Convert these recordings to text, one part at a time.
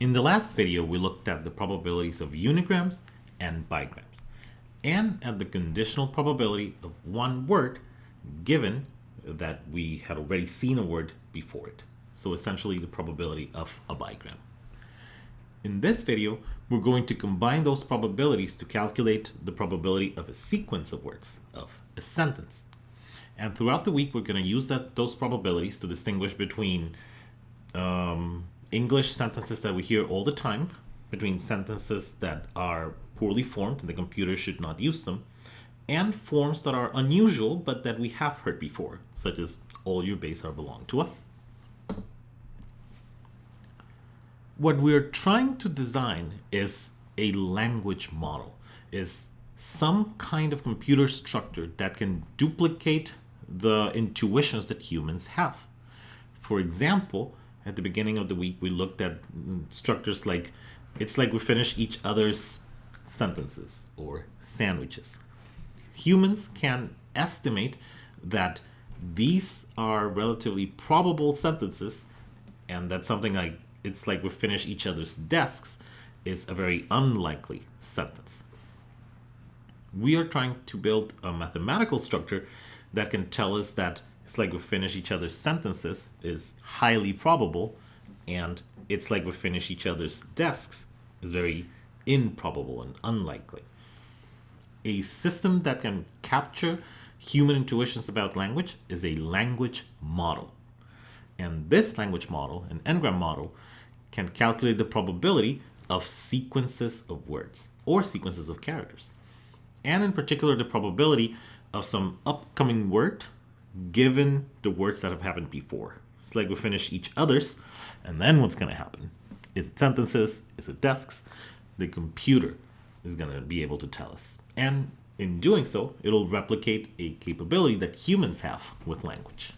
In the last video, we looked at the probabilities of unigrams and bigrams, and at the conditional probability of one word given that we had already seen a word before it. So essentially the probability of a bigram. In this video, we're going to combine those probabilities to calculate the probability of a sequence of words, of a sentence. And throughout the week, we're going to use that those probabilities to distinguish between um, English sentences that we hear all the time, between sentences that are poorly formed and the computer should not use them, and forms that are unusual but that we have heard before, such as all your base are belong to us. What we're trying to design is a language model, is some kind of computer structure that can duplicate the intuitions that humans have. For example, at the beginning of the week, we looked at structures like it's like we finish each other's sentences or sandwiches. Humans can estimate that these are relatively probable sentences and that something like it's like we finish each other's desks is a very unlikely sentence. We are trying to build a mathematical structure that can tell us that it's like we finish each other's sentences is highly probable and it's like we finish each other's desks is very improbable and unlikely. A system that can capture human intuitions about language is a language model. And this language model, an n-gram model, can calculate the probability of sequences of words or sequences of characters. And in particular, the probability of some upcoming word given the words that have happened before. It's like we finish each other's, and then what's going to happen? Is it sentences? Is it desks? The computer is going to be able to tell us. And in doing so, it'll replicate a capability that humans have with language.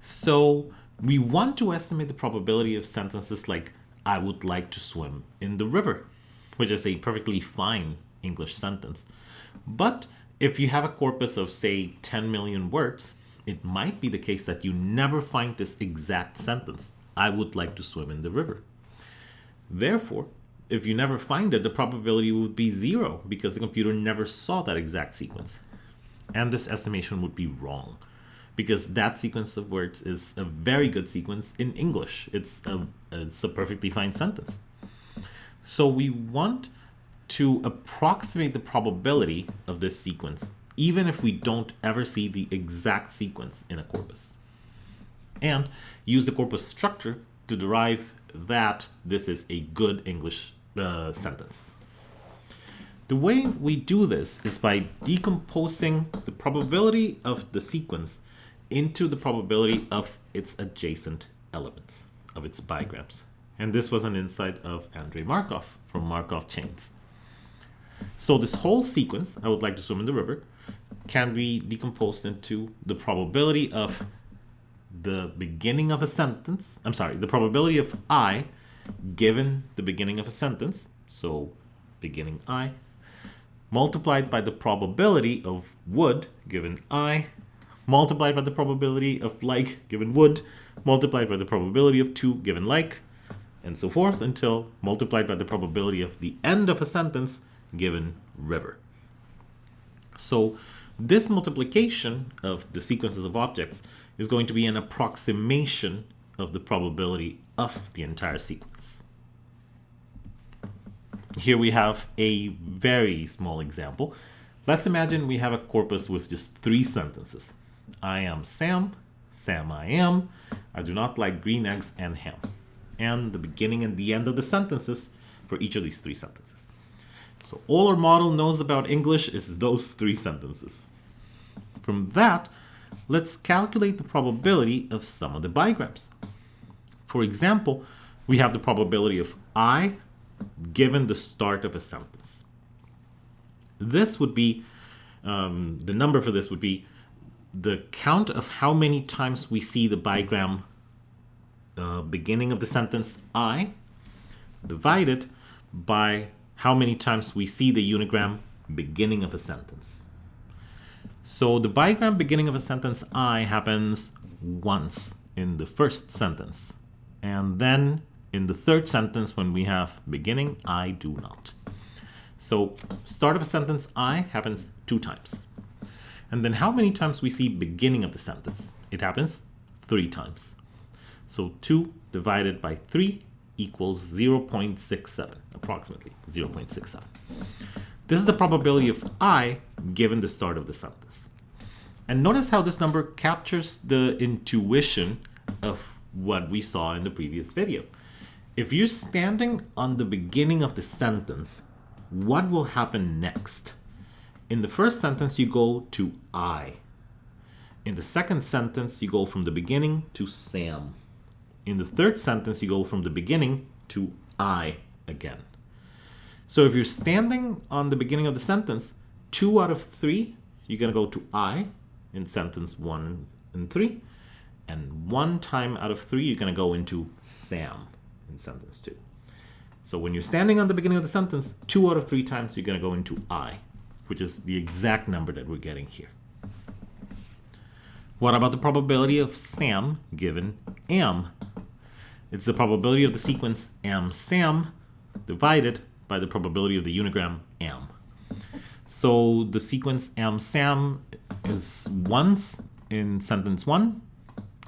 So we want to estimate the probability of sentences like, I would like to swim in the river, which is a perfectly fine English sentence. But if you have a corpus of, say, 10 million words, it might be the case that you never find this exact sentence, I would like to swim in the river. Therefore, if you never find it, the probability would be zero because the computer never saw that exact sequence. And this estimation would be wrong because that sequence of words is a very good sequence in English. It's a, it's a perfectly fine sentence. So we want to approximate the probability of this sequence, even if we don't ever see the exact sequence in a corpus. And use the corpus structure to derive that this is a good English uh, sentence. The way we do this is by decomposing the probability of the sequence into the probability of its adjacent elements, of its bigrams. And this was an insight of Andrei Markov from Markov chains. So this whole sequence, I would like to swim in the river, can be decomposed into the probability of the beginning of a sentence. I'm sorry, the probability of I given the beginning of a sentence. So beginning I multiplied by the probability of would given I multiplied by the probability of like given would, multiplied by the probability of to given like, and so forth until multiplied by the probability of the end of a sentence given river. So this multiplication of the sequences of objects is going to be an approximation of the probability of the entire sequence. Here we have a very small example. Let's imagine we have a corpus with just three sentences. I am Sam, Sam I am, I do not like green eggs and ham. And the beginning and the end of the sentences for each of these three sentences. So all our model knows about English is those three sentences. From that, let's calculate the probability of some of the bigrams. For example, we have the probability of I given the start of a sentence. This would be, um, the number for this would be the count of how many times we see the bigram uh, beginning of the sentence I divided by how many times we see the unigram beginning of a sentence. So the bigram beginning of a sentence I happens once in the first sentence. And then in the third sentence, when we have beginning, I do not. So start of a sentence, I happens two times. And then how many times we see beginning of the sentence? It happens three times. So 2 divided by 3 equals 0.67, approximately 0.67. This is the probability of i given the start of the sentence. And notice how this number captures the intuition of what we saw in the previous video. If you're standing on the beginning of the sentence, what will happen next? In the first sentence, you go to I. In the second sentence, you go from the beginning to Sam. In the third sentence, you go from the beginning to I again. So if you're standing on the beginning of the sentence, two out of three, you're going to go to I in sentence one and three. And one time out of three, you're going to go into Sam in sentence two. So when you're standing on the beginning of the sentence, two out of three times you're going to go into I, which is the exact number that we're getting here. What about the probability of Sam given M? It's the probability of the sequence M SAM divided by the probability of the unigram M. So the sequence M SAM is once in sentence one,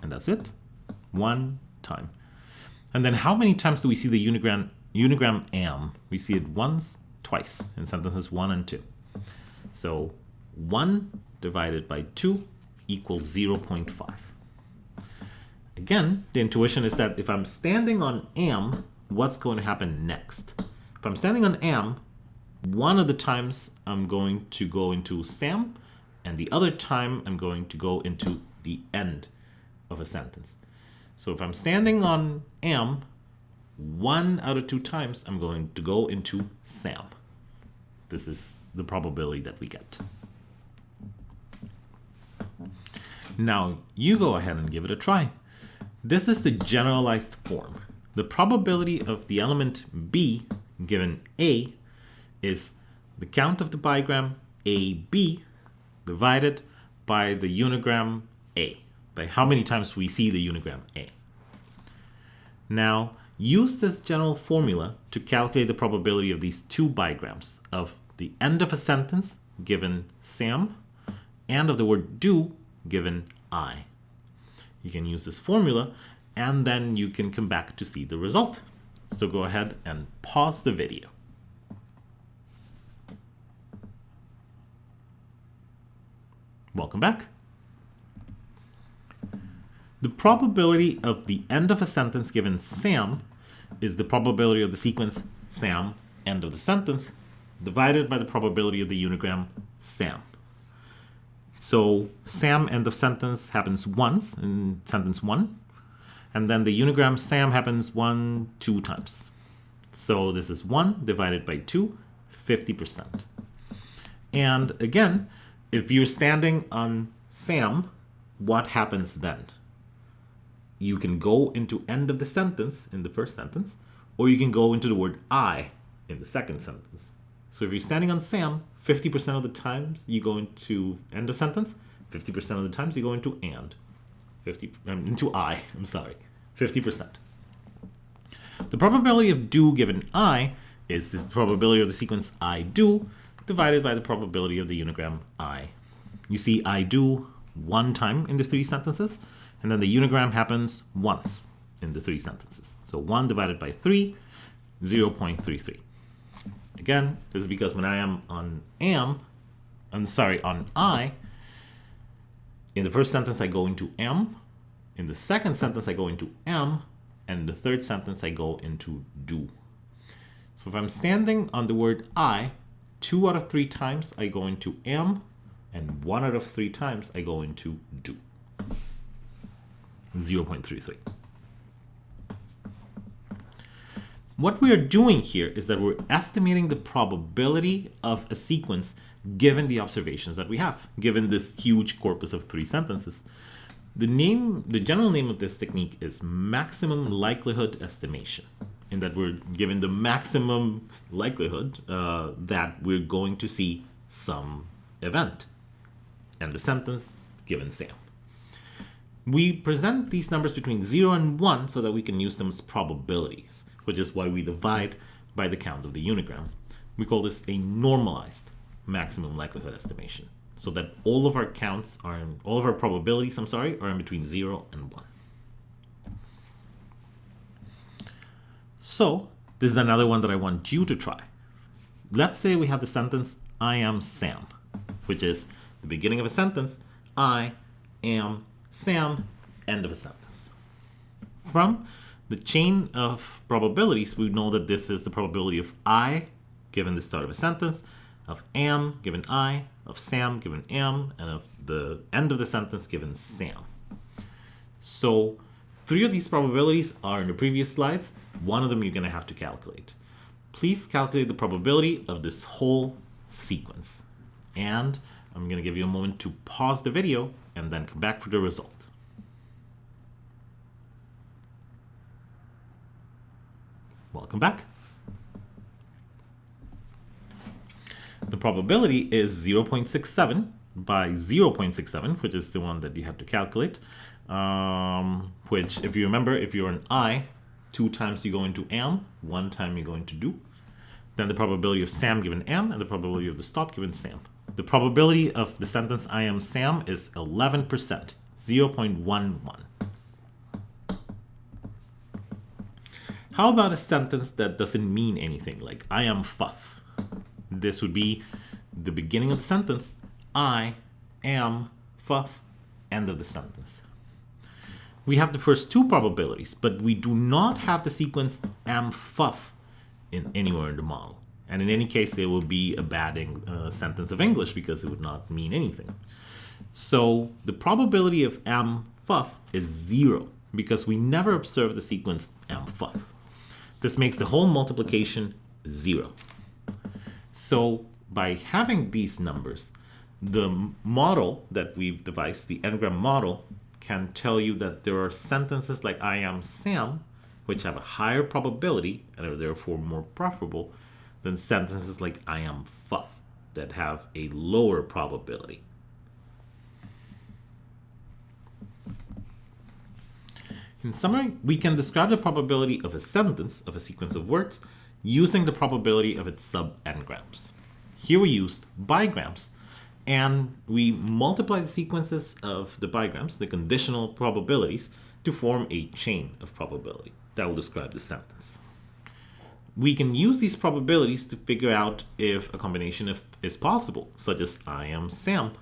and that's it. One time. And then how many times do we see the unigram, unigram am? We see it once, twice in sentences one and two. So 1 divided by 2 equals 0.5. Again, the intuition is that if I'm standing on am, what's going to happen next? If I'm standing on am, one of the times I'm going to go into Sam, and the other time I'm going to go into the end of a sentence. So if I'm standing on am, one out of two times I'm going to go into Sam. This is the probability that we get. Now you go ahead and give it a try. This is the generalized form. The probability of the element B given A is the count of the bigram AB divided by the unigram A, by how many times we see the unigram A. Now, use this general formula to calculate the probability of these two bigrams of the end of a sentence given Sam and of the word do given I. You can use this formula and then you can come back to see the result. So go ahead and pause the video. Welcome back. The probability of the end of a sentence given Sam is the probability of the sequence Sam, end of the sentence, divided by the probability of the unigram Sam. So Sam end of sentence happens once in sentence one, and then the unigram Sam happens one, two times. So this is one divided by two, 50%. And again, if you're standing on Sam, what happens then? You can go into end of the sentence in the first sentence, or you can go into the word I in the second sentence. So if you're standing on Sam, 50% of the times you go into end of sentence, 50% of the times you go into and. 50 um, into I, I'm sorry. 50%. The probability of do given I is the probability of the sequence I do divided by the probability of the unigram I. You see I do one time in the three sentences, and then the unigram happens once in the three sentences. So 1 divided by 3, 0.33. Again, this is because when I am on am, I'm sorry, on I, in the first sentence I go into am, in the second sentence I go into am, and in the third sentence I go into do. So if I'm standing on the word I, two out of three times I go into am, and one out of three times I go into do. 0.33. What we are doing here is that we're estimating the probability of a sequence given the observations that we have, given this huge corpus of three sentences. The name, the general name of this technique is maximum likelihood estimation, in that we're given the maximum likelihood uh, that we're going to see some event. End of sentence, given Sam. We present these numbers between 0 and 1 so that we can use them as probabilities, which is why we divide by the count of the unigram. We call this a normalized maximum likelihood estimation, so that all of our counts are in, all of our probabilities, I'm sorry, are in between 0 and 1. So this is another one that I want you to try. Let's say we have the sentence, I am Sam, which is the beginning of a sentence, I am Sam, end of a sentence. From the chain of probabilities, we know that this is the probability of I given the start of a sentence, of am given I, of Sam given am, and of the end of the sentence given Sam. So three of these probabilities are in the previous slides. One of them you're going to have to calculate. Please calculate the probability of this whole sequence. And I'm going to give you a moment to pause the video and then come back for the result. Welcome back. The probability is 0.67 by 0.67, which is the one that you have to calculate. Um, which, if you remember, if you're an I, two times you go into am, one time you go into do. Then the probability of Sam given am, and the probability of the stop given Sam. The probability of the sentence I am Sam is 11%, 0.11. How about a sentence that doesn't mean anything, like I am Fuff? This would be the beginning of the sentence, I am Fuff, end of the sentence. We have the first two probabilities, but we do not have the sequence am Fuff in anywhere in the model. And in any case, it would be a bad uh, sentence of English because it would not mean anything. So the probability of am fuff is zero because we never observe the sequence am fuff. This makes the whole multiplication zero. So by having these numbers, the model that we've devised, the n-gram model, can tell you that there are sentences like I am Sam, which have a higher probability and are therefore more preferable than sentences like I am fuff that have a lower probability. In summary, we can describe the probability of a sentence of a sequence of words using the probability of its sub-n-grams. Here we used bigrams, and we multiply the sequences of the bigrams, the conditional probabilities, to form a chain of probability that will describe the sentence we can use these probabilities to figure out if a combination of, is possible, such as I am Sam.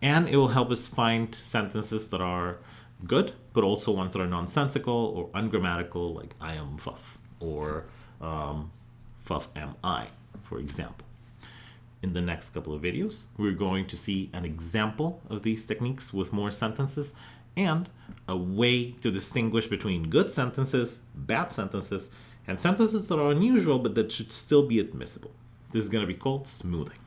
And it will help us find sentences that are good, but also ones that are nonsensical or ungrammatical, like I am Fuff or um, Fuff am I, for example. In the next couple of videos, we're going to see an example of these techniques with more sentences and a way to distinguish between good sentences, bad sentences, and sentences that are unusual but that should still be admissible. This is going to be called smoothing.